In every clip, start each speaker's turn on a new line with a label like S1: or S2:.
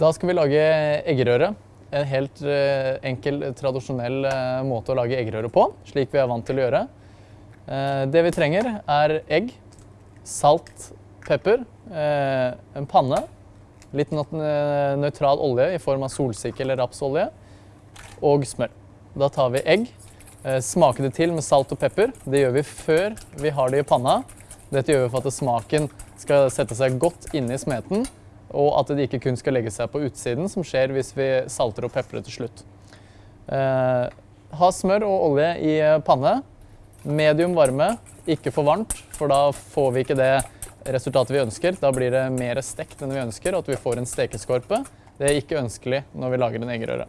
S1: Da skal vi lage eggerøre. En helt eh, enkel, tradisjonell eh, måte å lage eggerøre på, slik vi er vant til å gjøre. Eh, det vi trenger er egg, salt, pepper, en panne, litt nøytral olje i form av solsikke eller rapsolje, og smør. Da tar vi egg, smaker det til med salt og pepper. Det gjør vi før vi har det i panna. Dette gjør vi for at smaken skal sette seg godt inne i smeten, og at det ikke kun skal legge seg på utsiden, som skjer hvis vi salter og peprer til slutt. Eh, ha smør og olje i panne. Medium varme, ikke for varmt, for da får vi ikke det resultatet vi ønsker. Da blir det mer stekt enn vi ønsker, og at vi får en stekeskorpe. Det er ikke ønskelig når vi lager en eggerøre.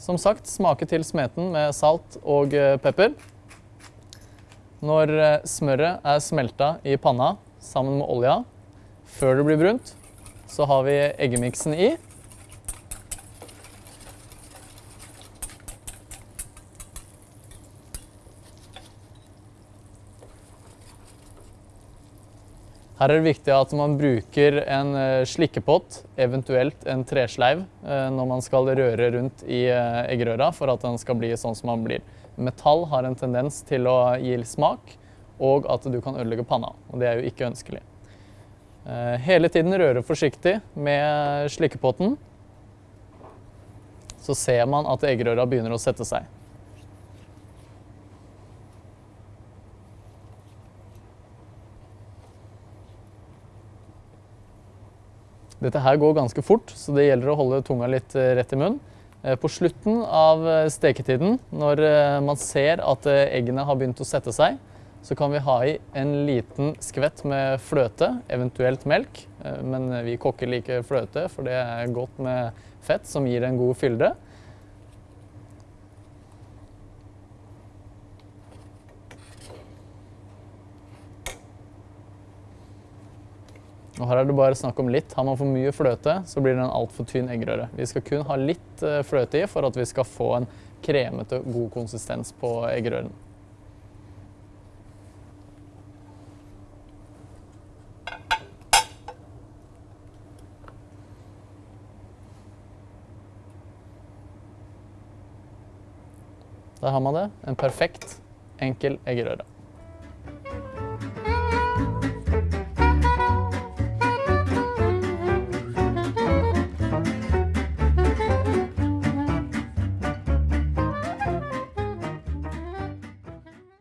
S1: Som sagt, smake til smeten med salt og eh, pepper. Når eh, smøret er smelta i panna sammen med olja, før det blir brunt, så har vi eggemiksen i. Her er det viktig at man bruker en eh, slikkepott, eventuelt en tresleiv, eh, når man skal røre rundt i eh, eggerøra for at den skal bli sånn som den blir. Metall har en tendens til å gi smak, og at du kan ødelegge panna. Og det er jo ikke ønskelig. Eh, Hele tiden røre forsiktig med slikkepotten. Så ser man at eggerøra begynner å sette seg. Dette her går ganske fort, så det gjelder å holde tunga litt eh, rett i munnen. Eh, På slutten av steketiden, når man ser at eggene har begynt å sette seg, så kan vi ha i en liten skvett med fløte, eventuelt melk. Eh, Men vi kokker liker fløte, for det er godt med fett som gir en god fylde. Og her er det bare snakk om litt. Har man for mye fløte, så blir det en altfor tynn eggerøre. Vi skal kun ha litt eh, fløte i for at vi skal få en kremete, god konsistens på eggerøren. Der har man det. En perfekt, enkel eggerøre.